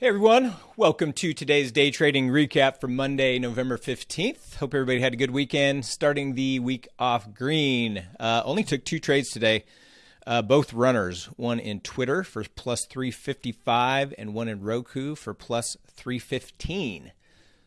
Hey everyone, welcome to today's day trading recap for Monday, November 15th. Hope everybody had a good weekend. Starting the week off green. Uh, only took two trades today, uh, both runners. One in Twitter for plus 355 and one in Roku for plus 315.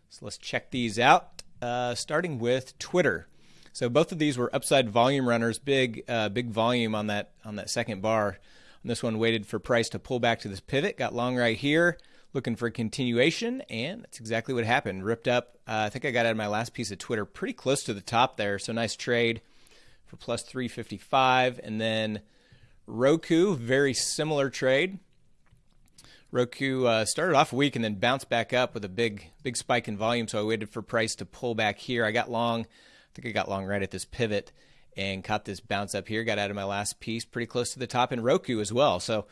So let's check these out. Uh, starting with Twitter. So both of these were upside volume runners, big uh, big volume on that on that second bar. And this one waited for price to pull back to this pivot, got long right here looking for a continuation, and that's exactly what happened. Ripped up. Uh, I think I got out of my last piece of Twitter pretty close to the top there. So nice trade for plus 355. And then Roku, very similar trade. Roku uh, started off weak and then bounced back up with a big big spike in volume. So I waited for price to pull back here. I got long. I think I got long right at this pivot and caught this bounce up here. Got out of my last piece pretty close to the top in Roku as well. So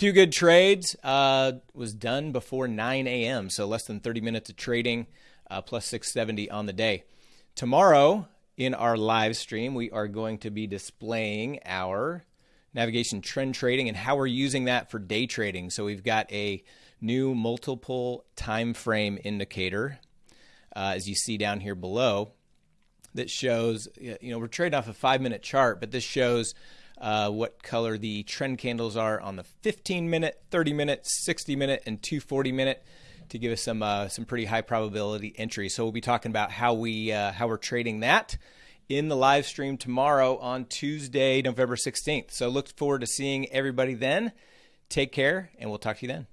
Two good trades. Uh, was done before 9 a.m., so less than 30 minutes of trading, uh, plus 670 on the day. Tomorrow, in our live stream, we are going to be displaying our navigation trend trading and how we're using that for day trading. So we've got a new multiple time frame indicator, uh, as you see down here below, that shows, you know, we're trading off a five minute chart, but this shows uh, what color the trend candles are on the 15 minute, 30 minute, 60 minute, and 240 minute to give us some uh, some pretty high probability entries. So we'll be talking about how we uh, how we're trading that in the live stream tomorrow on Tuesday, November 16th. So look forward to seeing everybody then. Take care, and we'll talk to you then.